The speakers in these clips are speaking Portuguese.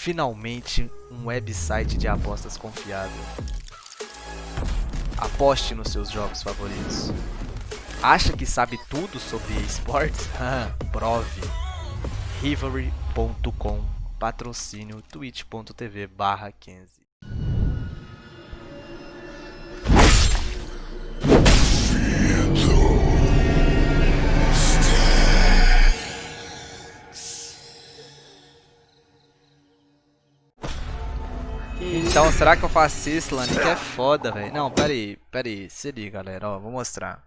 Finalmente, um website de apostas confiável. Aposte nos seus jogos favoritos. Acha que sabe tudo sobre esportes? Prove. Rivalry.com Patrocínio twitch.tv barra 15 Então, será que eu faço isso, Lani? Que é foda, velho. Não, pera aí, pera aí. Se liga, galera, ó, vou mostrar.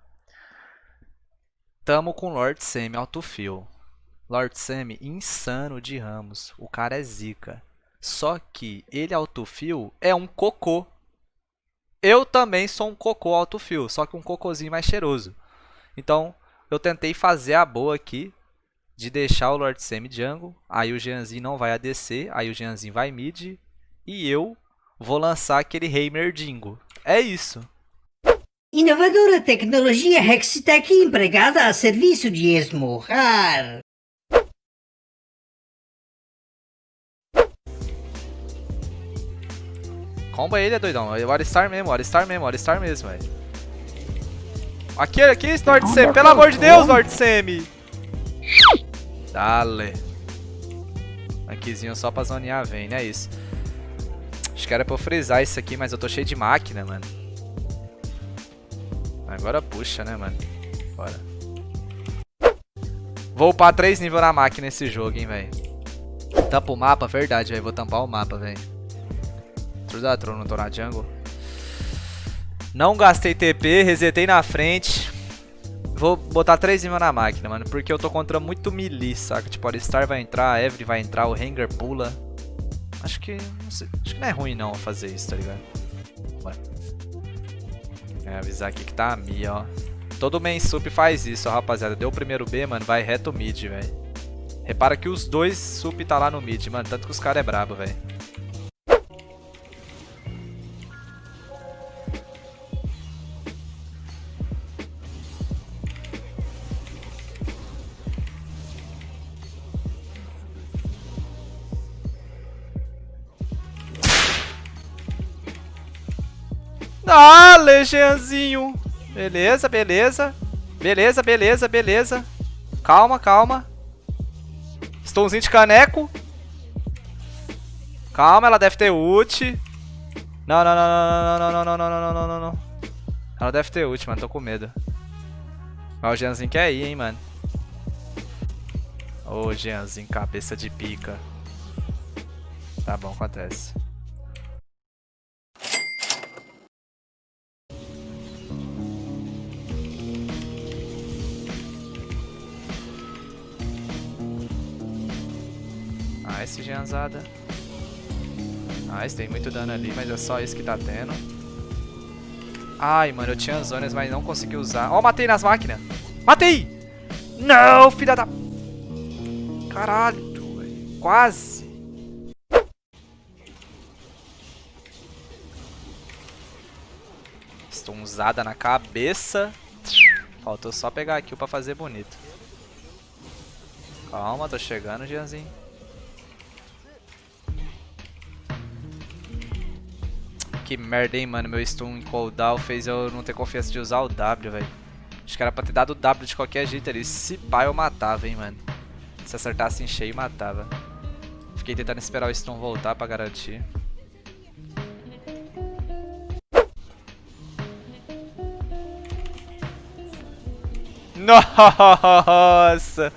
Tamo com Lord Semi autofill. Lord Semi insano de Ramos. O cara é zica. Só que ele autofill é um cocô. Eu também sou um cocô autofill, só que um cocôzinho mais cheiroso. Então, eu tentei fazer a boa aqui de deixar o Lord Semi jungle, aí o Jeanzinho não vai ADC, aí o Jeanzinho vai mid, e eu vou lançar aquele rei merdingo. É isso. Inovadora tecnologia Hextech empregada a serviço de esmurrar. Comba ele, é doidão. É o Alistar mesmo, o Alistar mesmo, o Alistar mesmo, velho. Aqui, aqui, Lord Semi. Pelo amor de Deus, Lord Semi. Dale. Aquizinho só pra zonear vem, né? É isso. Acho que era pra eu frisar isso aqui, mas eu tô cheio de máquina, mano. Agora puxa, né, mano? Bora. Vou upar 3 níveis na máquina nesse jogo, hein, velho. Tampa o mapa, verdade, velho. Vou tampar o mapa, velho. Trudatron, não tô na jungle. Não gastei TP, resetei na frente. Vou botar 3 níveis na máquina, mano. Porque eu tô contra muito melee, saca? Tipo, a Alistar vai entrar, a Evelyn vai entrar, o Hanger pula. Acho que. Não sei, acho que não é ruim não fazer isso, tá ligado? Ué. É, avisar aqui que tá a Mia, ó. Todo main sup faz isso, ó, rapaziada. Deu o primeiro B, mano, vai reto mid, velho. Repara que os dois sup tá lá no mid, mano. Tanto que os caras é brabo, velho. Ah, Legianzinho. Beleza, beleza. Beleza, beleza, beleza. Calma, calma. Stonzinho de caneco. Calma, ela deve ter ult. Não, não, não, não, não, não, não, não, não, não, não, não. Ela deve ter ult, mano. Tô com medo. Mas o Jeanzinho quer ir, hein, mano. Ô, oh, Jeanzinho, cabeça de pica. Tá bom, acontece. Nice, Gianzada. Nice, tem muito dano ali, mas é só isso que tá tendo. Ai, mano, eu tinha zonas, mas não consegui usar. Ó, oh, matei nas máquinas. Matei! Não, filha da... Caralho, véio. quase. Usada na cabeça. Faltou só pegar aqui pra fazer bonito. Calma, tô chegando, Gianzinho. Que merda, hein, mano. Meu stun em cooldown fez eu não ter confiança de usar o W, velho. Acho que era pra ter dado o W de qualquer jeito ali. Se pá, eu matava, hein, mano. Se acertasse em cheio, matava. Fiquei tentando esperar o stun voltar pra garantir. Nossa!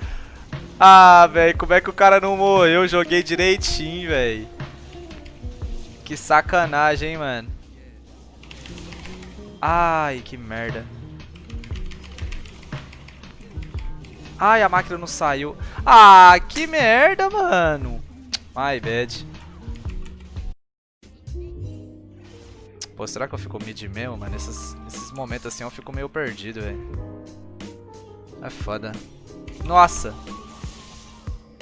Ah, velho, como é que o cara não morreu? Eu joguei direitinho, velho. Que sacanagem, hein, mano. Ai, que merda. Ai, a máquina não saiu. Ah, que merda, mano. My bad. Pô, será que eu fico mid mesmo, mano? Nesses, nesses momentos assim eu fico meio perdido, velho. É foda. Nossa.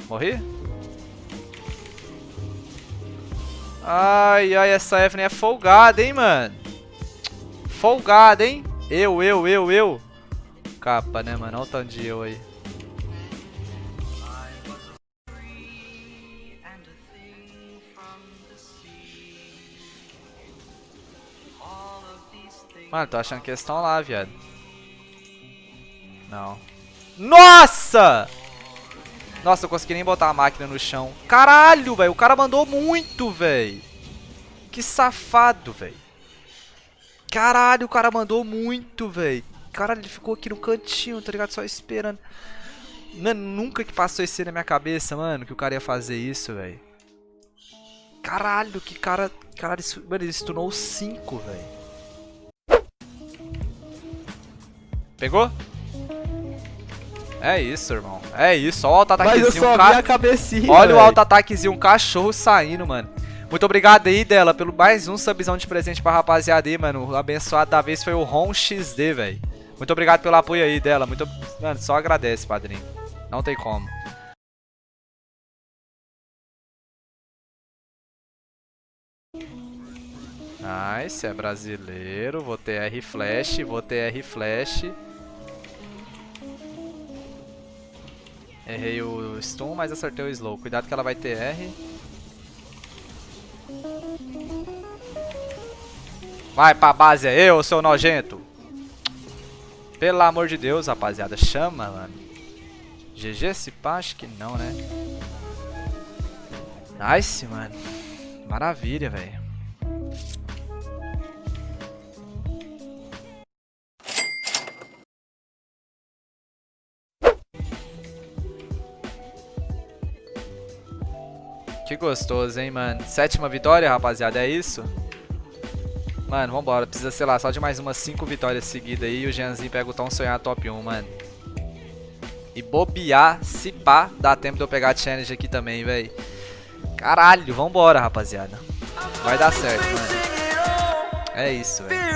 Morri? Ai, ai, essa Evelyn é folgada, hein, mano. Folgada, hein. Eu, eu, eu, eu. Capa, né, mano? Olha o tanto de eu aí. Mano, tô achando que eles estão lá, viado. Não. Nossa! Nossa, eu consegui nem botar a máquina no chão. Caralho, velho. O cara mandou muito, velho. Que safado, velho. Caralho, o cara mandou muito, velho. Caralho, ele ficou aqui no cantinho, tá ligado? Só esperando. Mano, nunca que passou isso na minha cabeça, mano, que o cara ia fazer isso, velho. Caralho, que cara... Caralho, isso... mano, ele stunou 5, velho. Pegou? É isso, irmão. É isso. Olha o auto-ataquezinho. Mas eu só ca... a cabecinha, Olha véio. o auto-ataquezinho. Um cachorro saindo, mano. Muito obrigado aí, dela, pelo mais um subzão de presente pra rapaziada aí, mano. O abençoado da vez foi o Ron XD, velho. Muito obrigado pelo apoio aí, dela. Muito... Mano, só agradece, padrinho. Não tem como. Nice, é brasileiro. Vou ter R flash, vou ter R Errei o stun, mas acertei o slow. Cuidado que ela vai ter R. Vai pra base aí, ô seu nojento. Pelo amor de Deus, rapaziada. Chama, mano. GG se pá? Acho que não, né? Nice, mano. Maravilha, velho. Que gostoso, hein, mano. Sétima vitória, rapaziada, é isso? Mano, vambora. Precisa, sei lá, só de mais umas cinco vitórias seguidas aí. E o Jeanzinho pega o tão sonhar top 1, mano. E bobear, se pá, dá tempo de eu pegar a challenge aqui também, velho. Caralho, vambora, rapaziada. Vai dar certo, mano. É isso, velho.